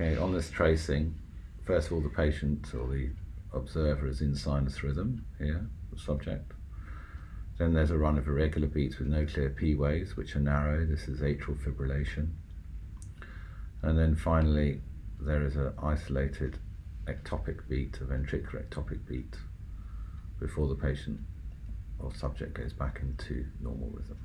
Okay, on this tracing, first of all, the patient or the observer is in sinus rhythm here, the subject. Then there's a run of irregular beats with no clear P waves, which are narrow. This is atrial fibrillation. And then finally, there is an isolated ectopic beat, a ventricular ectopic beat, before the patient or subject goes back into normal rhythm.